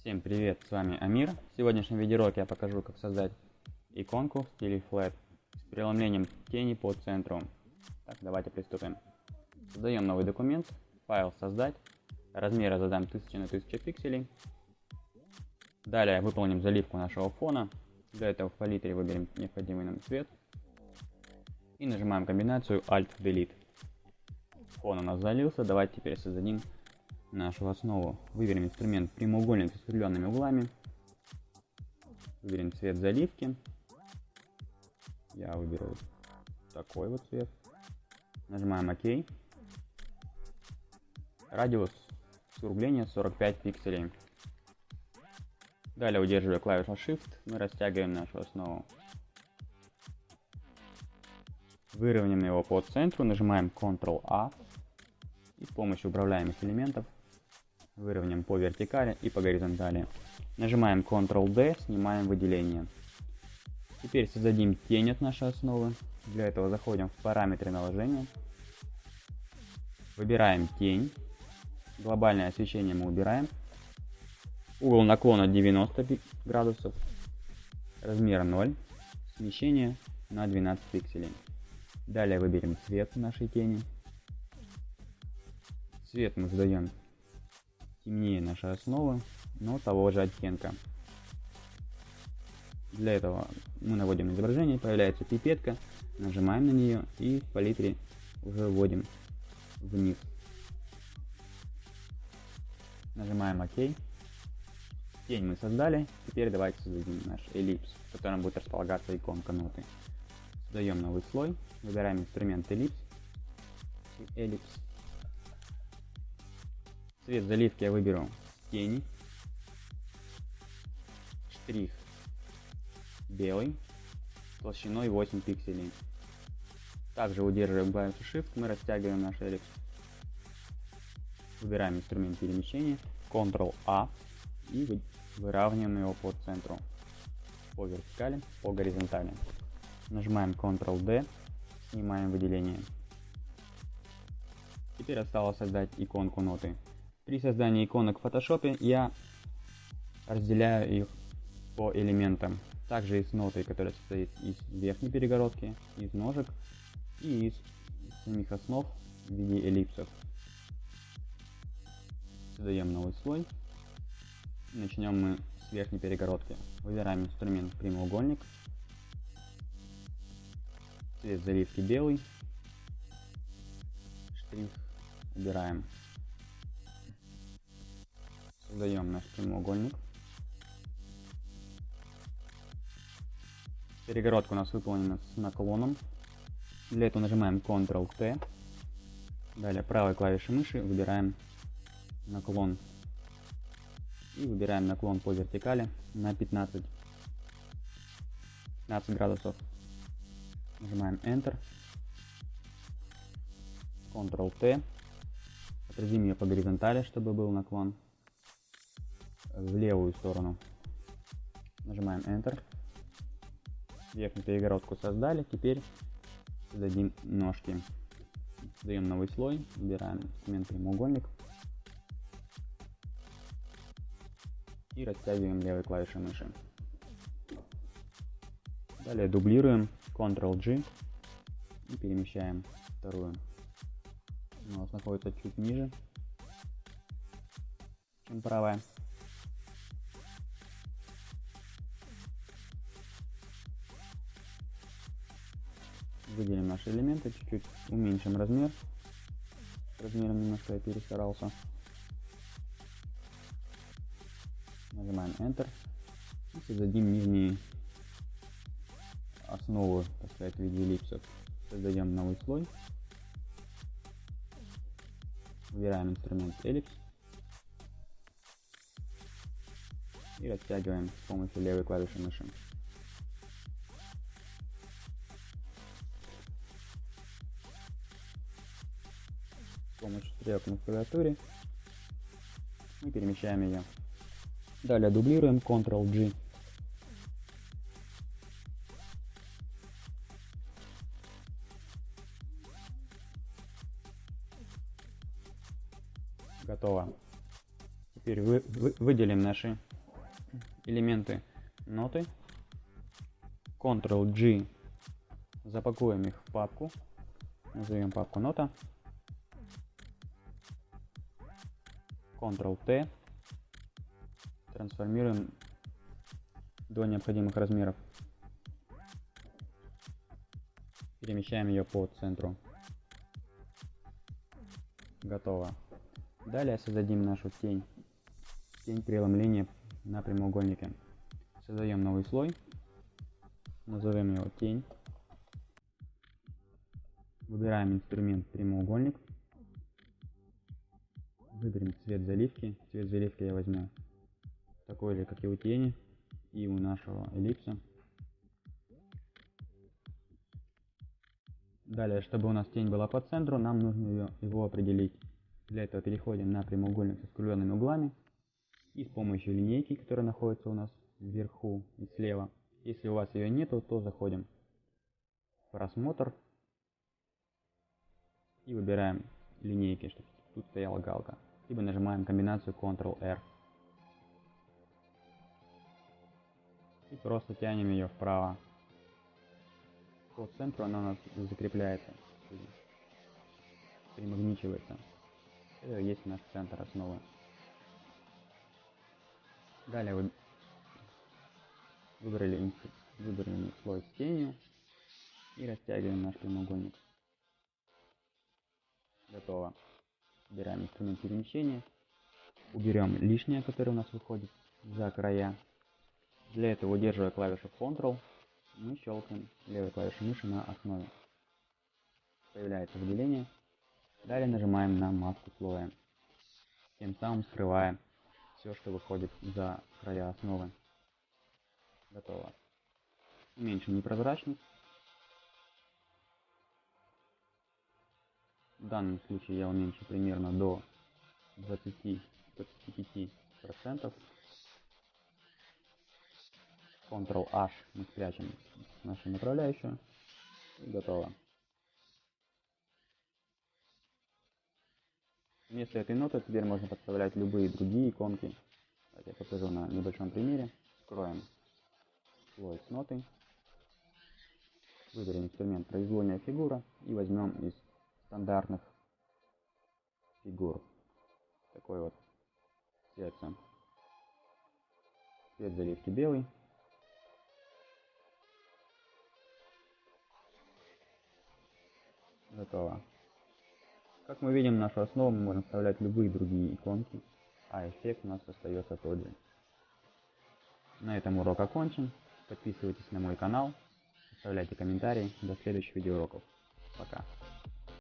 Всем привет, с вами Амир. В сегодняшнем видеоуроке я покажу, как создать иконку в стиле Flat с преломлением тени по центру. Так, давайте приступим. Создаем новый документ, файл создать, размеры задам 1000 на 1000 пикселей. Далее выполним заливку нашего фона. Для этого в палитре выберем необходимый нам цвет. И нажимаем комбинацию Alt-Delete. Фон у нас залился, давайте теперь создадим нашу основу. Выберем инструмент прямоугольник с искривленными углами. Выберем цвет заливки. Я выберу такой вот цвет. Нажимаем ОК. Радиус скругления 45 пикселей. Далее, удерживая клавишу Shift, мы растягиваем нашу основу. Выровняем его по центру, нажимаем Ctrl-A и с помощью управляемых элементов выровняем по вертикали и по горизонтали. Нажимаем Ctrl-D, снимаем выделение. Теперь создадим тень от нашей основы. Для этого заходим в параметры наложения. Выбираем тень. Глобальное освещение мы убираем. Угол наклона 90 градусов. Размер 0. Смещение на 12 пикселей. Далее выберем цвет нашей тени. Цвет мы задаем темнее нашей основы, но того же оттенка. Для этого мы наводим изображение, появляется пипетка, нажимаем на нее и в палитре уже вводим вниз. Нажимаем ОК. Тень мы создали, теперь давайте создадим наш эллипс, в котором будет располагаться иконка ноты. Создаем новый слой, выбираем инструмент эллипс, эллипс Цвет заливки я выберу тени. Штрих белый, толщиной 8 пикселей. Также удерживая клавишу Shift, мы растягиваем наш эллипс. Выбираем инструмент перемещения, Ctrl-A и выравниваем его по центру, по вертикали, по горизонтали. Нажимаем Ctrl-D, снимаем выделение. Теперь осталось создать иконку ноты. При создании иконок в Photoshop я разделяю их по элементам. Также и с нотой, которая состоит из верхней перегородки, из ножек и из самих основ в виде эллипсов. Создаем новый слой. Начнем мы с верхней перегородки. Выбираем инструмент прямоугольник. Цвет заливки белый. Штрих убираем Создаем наш прямоугольник. Перегородка у нас выполнена с наклоном. Для этого нажимаем Ctrl-T. Далее правой клавишей мыши выбираем наклон. И выбираем наклон по вертикали на 15, 15 градусов. Нажимаем Enter. Ctrl-T. Отразим ее по горизонтали, чтобы был наклон в левую сторону. Нажимаем Enter. Верхнюю перегородку создали. Теперь создадим ножки. Создаем новый слой. Выбираем инструмент прямоугольник. И растягиваем левой клавишей мыши. Далее дублируем Ctrl-G и перемещаем вторую. Она у нас находится чуть ниже, чем правая. Выделим наши элементы, чуть-чуть уменьшим размер. Размером немножко я перестарался. Нажимаем Enter. И создадим нижние основу, так сказать, в виде эллипсов. Создаем новый слой. Выбираем инструмент эллипс. И растягиваем с помощью левой клавиши мыши. Помощью стрелок на клавиатуре и перемещаем ее. Далее дублируем Ctrl-G. Готово. Теперь вы, вы, выделим наши элементы ноты. Ctrl-G. Запакуем их в папку. Назовем папку нота. Ctrl-T. Трансформируем до необходимых размеров. Перемещаем ее по центру. Готово. Далее создадим нашу тень. Тень преломления на прямоугольнике. Создаем новый слой. Назовем его тень. Выбираем инструмент прямоугольник. Выберем цвет заливки. Цвет заливки я возьму такой же, как и у тени и у нашего эллипса. Далее, чтобы у нас тень была по центру, нам нужно ее, его определить. Для этого переходим на прямоугольник со скругленными углами и с помощью линейки, которая находится у нас вверху и слева. Если у вас ее нету, то заходим в просмотр и выбираем линейки, чтобы тут стояла галка. Либо нажимаем комбинацию Ctrl-R. И просто тянем ее вправо по центру она у нас закрепляется, примагничивается. Это есть наш центр основы. Далее вы выбрали, выбрали слой с тенью и растягиваем наш прямоугольник. Готово. Убираем инструмент перемещения. Уберем лишнее, которое у нас выходит за края. Для этого удерживая клавишу Ctrl мы щелкаем левой клавишей мыши на основе. Появляется выделение. Далее нажимаем на маску слоя. Тем самым скрываем все, что выходит за края основы. Готово. Уменьшим непрозрачность. Данном случае я уменьшу примерно до 20-25%. Ctrl-H мы спрячем нашу направляющую. И готово. Вместо этой ноты теперь можно подставлять любые другие иконки. Я покажу на небольшом примере. Скроем слой с нотой. Выберем инструмент произвольная фигура и возьмем из стандартных фигур. Такой вот цвет. Цвет заливки белый. Готово. Как мы видим, нашу основу мы можем вставлять любые другие иконки, а эффект у нас остается тот же. На этом урок окончен. Подписывайтесь на мой канал, оставляйте комментарии. До следующих видеоуроков. Пока.